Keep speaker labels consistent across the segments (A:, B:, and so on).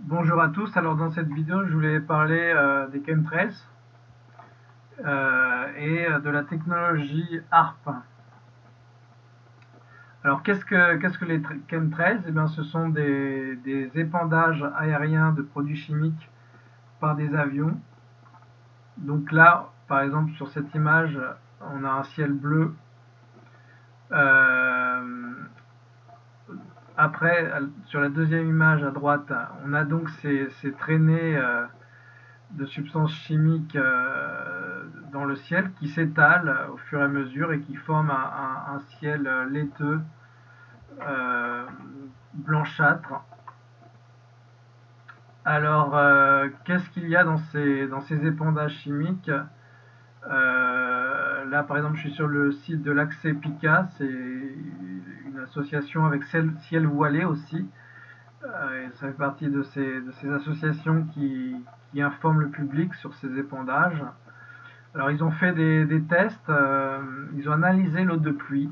A: Bonjour à tous, alors dans cette vidéo je voulais parler euh, des chemtrails euh, et de la technologie ARP. Alors qu'est-ce que, les chemtrails? Eh bien, Ce sont des, épandages aériens de produits chimiques par des avions. Donc là, par exemple sur cette image, on a un ciel bleu. Euh, sur la deuxième image à droite, on a donc ces, traînées euh, de substances chimiques euh, dans le ciel qui s'étalent au fur et à mesure et qui forment un, ciel laiteux, euh, blanchâtre. Alors, qu'est-ce qu'il y a dans ces, dans ces épandages chimiques? Là, par exemple, je suis sur le site de l'Accès Pica, c'est association avec Ciel Voilé aussi. Euh, ça fait partie de ces, associations qui, informent le public sur ces épandages. Alors ils ont fait des, tests, euh, ils ont analysé l'eau de pluie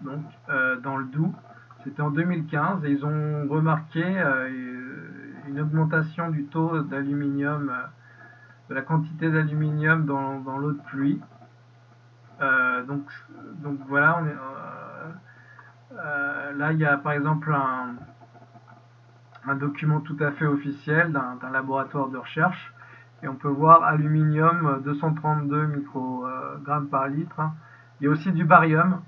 A: donc, euh, dans le Doubs, c'était en 2015, et ils ont remarqué une augmentation du taux d'aluminium, de la quantité d'aluminium dans l'eau de pluie. Donc, donc voilà, est, euh, là, il y a par exemple un, document tout à fait officiel d'un laboratoire de recherche. Et on peut voir aluminium 232 microgrammes par litre. Il y a aussi du barium.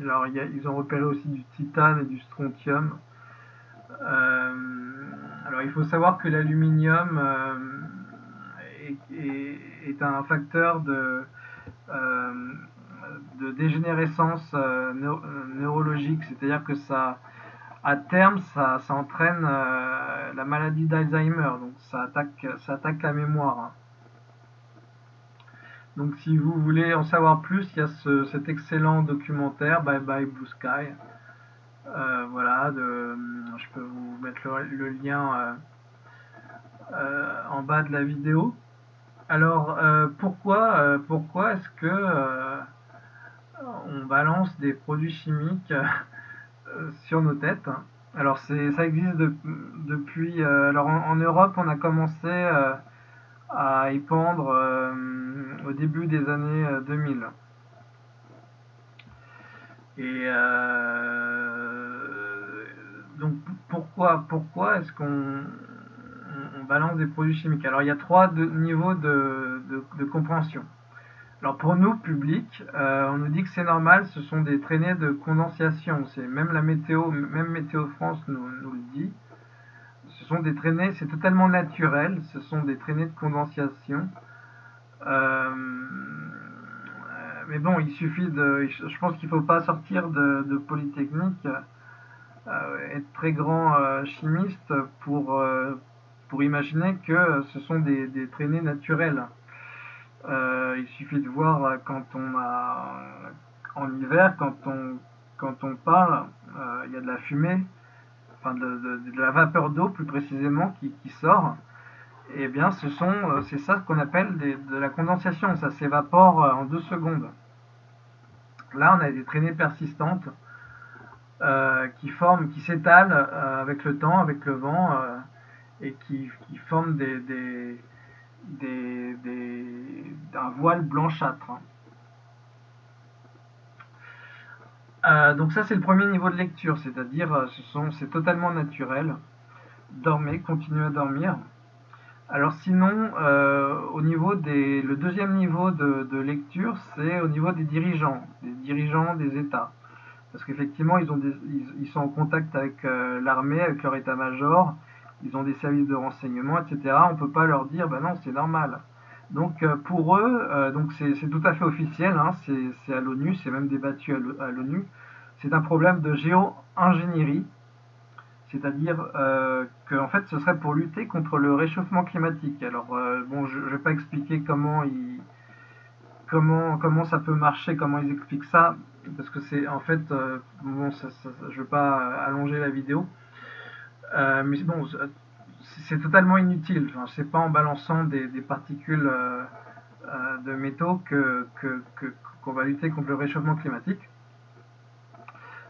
A: Alors, ils ont repéré aussi du titane et du strontium. Euh, alors, il faut savoir que l'aluminium euh, est, un facteur de, de dégénérescence euh, euh, neurologique, c'est-à-dire que ça, à terme, ça, entraîne euh, la maladie d'Alzheimer, donc ça attaque, ça attaque la mémoire. Hein. Donc si vous voulez en savoir plus, il y a cet excellent documentaire Bye Bye Blue Sky. voilà, je peux vous mettre le, lien en bas de la vidéo. Alors pourquoi, pourquoi est-ce que on balance des produits chimiques euh, sur nos têtes? Alors ça existe depuis... Euh, alors en, Europe, on a commencé euh, à y pendre au début des années 2000. Et donc pourquoi, pourquoi est-ce qu'on balance des produits chimiques Alors il y a trois niveaux de compréhension. Alors pour nous, public, euh, on nous dit que c'est normal, ce sont des traînées de condensation. C'est même la météo, même Météo France nous, le dit. Ce sont des traînées, c'est totalement naturel, ce sont des traînées de condensation. Euh, mais bon, il suffit de, je pense qu'il ne faut pas sortir de, Polytechnique, euh, être très grand chimiste pour, pour imaginer que ce sont des, des traînées naturelles. Euh, il suffit de voir euh, quand on a en hiver, quand on quand on parle, euh, il y a de la fumée, enfin de, la vapeur d'eau plus précisément qui, sort. Eh bien, ce sont, c'est ça qu'on appelle de la condensation. Ça s'évapore en deux secondes. Là, on a des traînées persistantes qui forment, qui s'étalent avec le temps, avec le vent, et qui, qui forment des, des, d'un voile blanchâtre. Euh, donc ça c'est le premier niveau de lecture, c'est-à-dire euh, ce c'est totalement naturel. Dormez, continuez à dormir. Alors sinon, euh, au niveau des, le deuxième niveau de, lecture, c'est au niveau des dirigeants, des dirigeants des États. Parce qu'effectivement, ils, ils, sont en contact avec l'armée, avec leur état-major, ils ont des services de renseignement, etc. On ne peut pas leur dire, ben non, c'est normal. Donc euh, pour eux, euh, c'est tout à fait officiel, hein, c'est à l'ONU, c'est même débattu à l'ONU. C'est un problème de géo-ingénierie, c'est-à-dire euh, que fait ce serait pour lutter contre le réchauffement climatique. Alors bon, je ne vais pas expliquer comment comment ça peut marcher, comment ils expliquent ça, parce que c'est en fait je ne vais pas allonger la vidéo. Euh, mais bon, c'est totalement inutile. Enfin, c'est pas en balançant des, particules euh, euh, de métaux que qu'on va lutter contre le réchauffement climatique.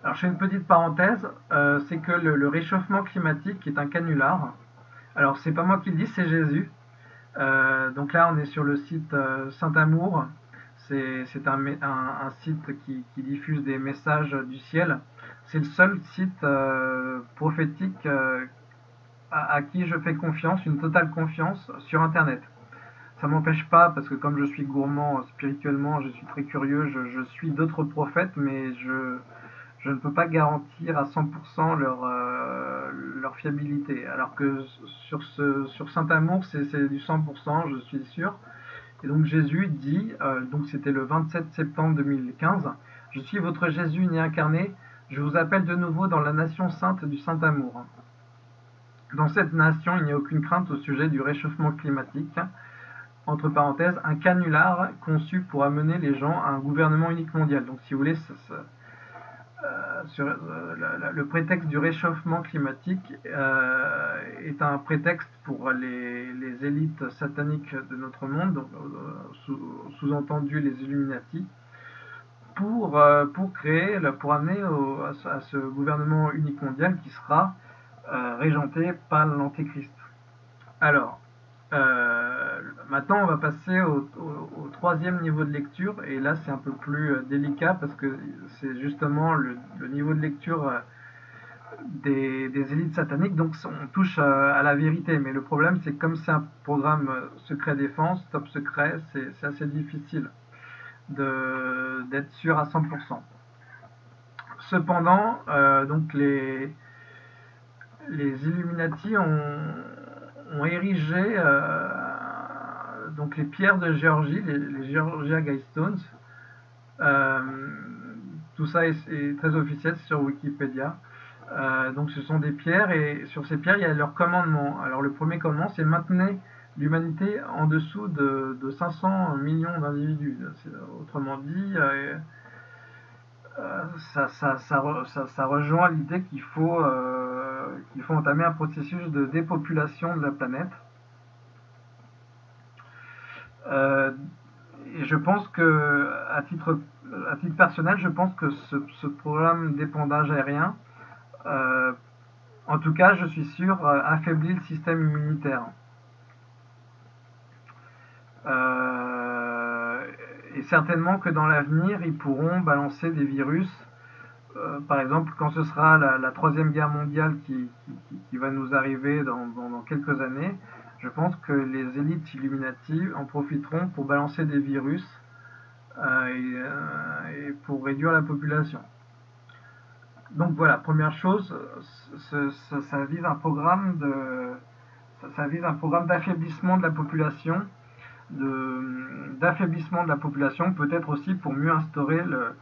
A: Alors je fais une petite parenthèse, euh, c'est que le, réchauffement climatique est un canular. Alors c'est pas moi qui le dis, c'est Jésus. Euh, donc là on est sur le site Saint-Amour. C'est un, site qui, diffuse des messages du ciel. C'est le seul site prophétique à, qui je fais confiance, une totale confiance sur Internet. Ça m'empêche pas, parce que comme je suis gourmand spirituellement, je suis très curieux, je, suis d'autres prophètes, mais je, ne peux pas garantir à 100% leur, euh, fiabilité. Alors que sur, Saint-Amour, c'est du 100%, je suis sûr. Et donc Jésus dit, euh, donc c'était le 27 septembre 2015, Je suis votre Jésus né incarné, je vous appelle de nouveau dans la nation sainte du Saint-Amour. Dans cette nation, il n'y a aucune crainte au sujet du réchauffement climatique. Entre parenthèses, un canular conçu pour amener les gens à un gouvernement unique mondial. Donc, si vous voulez, euh, euh, le, prétexte du réchauffement climatique euh, est un prétexte pour les, élites sataniques de notre monde, sous-entendu les Illuminati, pour, pour créer, pour amener à, ce gouvernement unique mondial qui sera euh, régenté par l'Antéchrist. Alors, euh, maintenant on va passer au, troisième niveau de lecture, et là c'est un peu plus euh, délicat parce que c'est justement le, niveau de lecture des, élites sataniques, donc on touche à, la vérité, mais le problème c'est que comme c'est un programme secret défense, top secret, c'est assez difficile d'être sûr à 100%. Cependant, donc les, les Illuminati ont, érigé euh, donc les pierres de Géorgie, les, Georgia Guidestones. Euh, tout ça est, très officiel sur Wikipédia. Euh, donc ce sont des pierres et sur ces pierres il y a leur commandement. Alors le premier commandement c'est maintenir l'humanité en dessous de, 500 millions d'individus. Autrement dit, ça, ça, rejoint l'idée qu'il faut qu'il faut entamer un processus de dépopulation de la planète. Euh, et je pense que, à titre, à titre personnel, je pense que ce, programme d'épandage aérien, euh, en tout cas, je suis sûr, euh, affaiblit le système immunitaire. Et certainement que dans l'avenir, ils pourront balancer des virus euh, par exemple, quand ce sera la, troisième guerre mondiale qui, va nous arriver dans, quelques années, je pense que les élites illuminati en profiteront pour balancer des virus euh, euh, et, pour réduire la population. Donc voilà, première chose, ça, vise un programme de, ça, vise un programme d'affaiblissement de la population, d'affaiblissement de la population, peut-être aussi pour mieux instaurer le,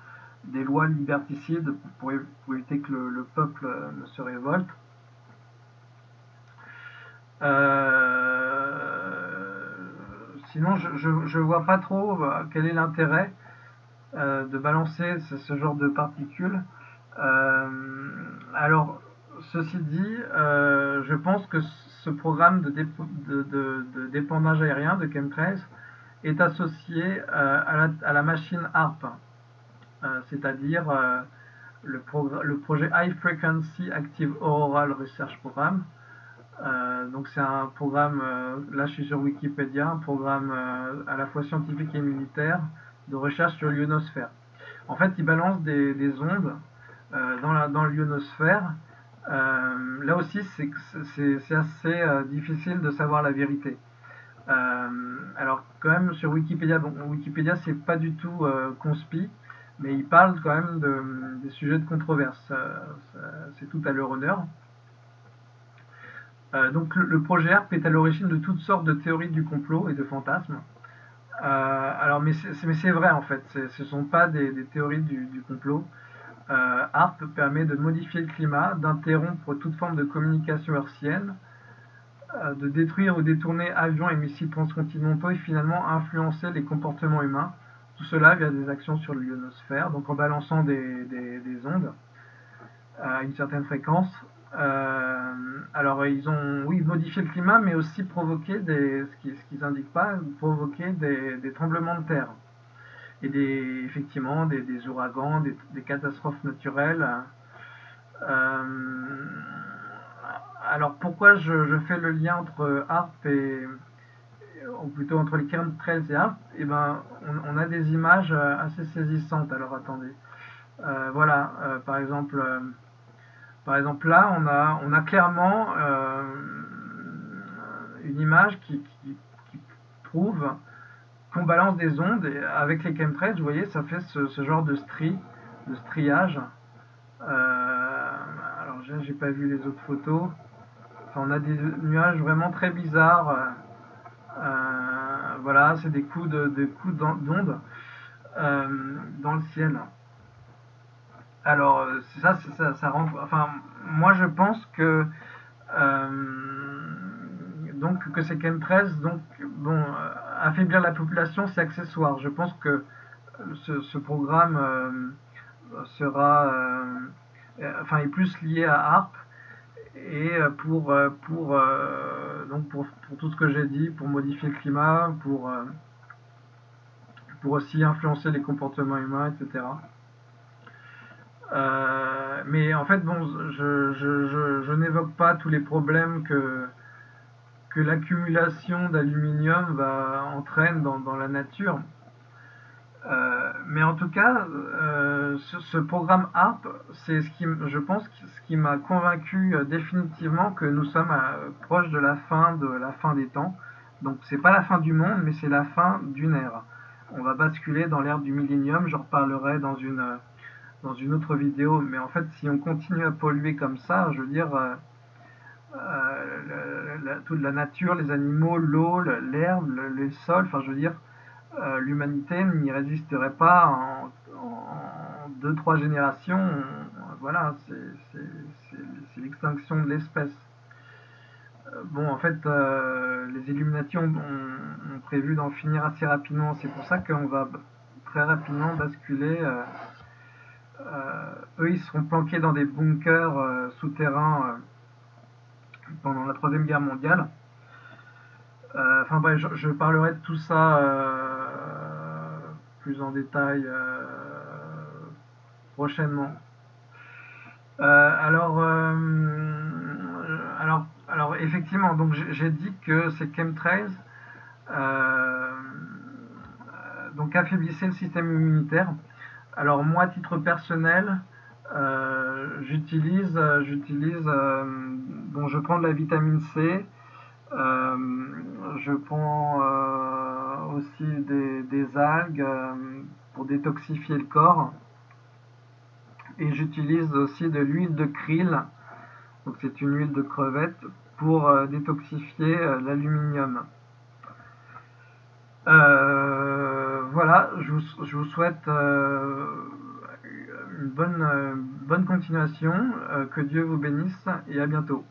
A: des lois liberticides pour, éviter que le, peuple euh, ne se révolte. Euh, sinon, je ne vois pas trop euh, quel est l'intérêt de balancer ce, genre de particules. alors, ceci dit, je pense que ce programme de, dépendage aérien de chemtrails est associé à la, machine ARP, euh, c'est-à-dire euh, le, projet High Frequency Active Auroral Research Program. Euh, donc c'est un programme, là je suis sur Wikipédia, un programme à la fois scientifique et militaire de recherche sur l'ionosphère. En fait, il balance des, ondes dans l'ionosphère. Là aussi, c'est assez difficile de savoir la vérité. alors quand même sur Wikipédia, Wikipédia c'est pas du tout conspi, mais il parle quand même des sujets de controverse. C'est tout à leur honneur. Euh, donc le, projet HERP est à l'origine de toutes sortes de théories du complot et de fantasmes. Euh, alors, mais c'est vrai en fait, ce ne sont pas des, théories du, complot. Euh, HARP permet de modifier le climat, d'interrompre toute forme de communication hertzienne, euh, de détruire ou détourner avions et missiles transcontinentaux et finalement influencer les comportements humains tout cela via des actions sur l'ionosphère, donc en balançant des, ondes à une certaine fréquence. Euh, alors ils ont, oui, modifié le climat, mais aussi provoqué qu'ils n'indiquent pas, provoqué des, tremblements de terre. Et des, effectivement des, ouragans, des, catastrophes naturelles. alors pourquoi je, fais le lien entre ARP et, ou plutôt entre les 13 et ARP Eh ben, on, a des images assez saisissantes. Alors attendez. voilà, par exemple, par exemple là, on a, on a clairement une image qui, prouve balance des ondes avec les chemtrails, vous voyez, ça fait ce, genre de stri, de striage. Euh, alors j'ai pas vu les autres photos. on a des nuages vraiment très bizarres. Euh, voilà, c'est des coups de, coups d'ondes euh, dans le ciel. Alors ça, ça, ça rend. Enfin, moi je pense que donc que ces chemtrails, donc bon, affaiblir la population, c'est accessoire. Je pense que ce, programme euh, sera, euh, enfin, est plus lié à ARP et pour donc pour, tout ce que j'ai dit, pour modifier le climat, pour aussi influencer les comportements humains, etc. mais en fait, bon, je n'évoque pas tous les problèmes que, que l'accumulation d'aluminium va entraîne dans, la nature. Euh, mais en tout cas, euh, ce, programme ARP, c'est ce qui, je pense, ce qui m'a convaincu euh, définitivement que nous sommes proches de la fin de la fin des temps. Donc c'est pas la fin du monde, mais c'est la fin d'une ère. On va basculer dans l'ère du millénium. J'en reparlerai dans une dans une autre vidéo. Mais en fait, si on continue à polluer comme ça, je veux dire, euh, toute la nature, les animaux, l'eau, l'herbe, le, les sols, enfin je veux dire, euh, l'humanité n'y résisterait pas en, deux, trois générations. voilà, c'est l'extinction de l'espèce. Euh, bon, en fait, les Illuminati ont, prévu d'en finir assez rapidement. C'est pour ça qu'on va très rapidement basculer. eux, ils seront planqués dans des bunkers souterrains pendant la Troisième Guerre mondiale. Euh, enfin bref, je, parlerai de tout ça euh, plus en détail euh, prochainement. alors, alors, alors, effectivement, donc j'ai dit que ces chemtrails donc affaiblissaient le système immunitaire. Alors moi, à titre personnel, j'utilise, j'utilise je prends de la vitamine C, euh, je prends euh, aussi des, algues euh, pour détoxifier le corps. Et j'utilise aussi de l'huile de krill, donc c'est une huile de crevette, pour détoxifier l'aluminium. voilà, je vous, souhaite une bonne, bonne continuation, que Dieu vous bénisse et à bientôt.